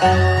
Bye.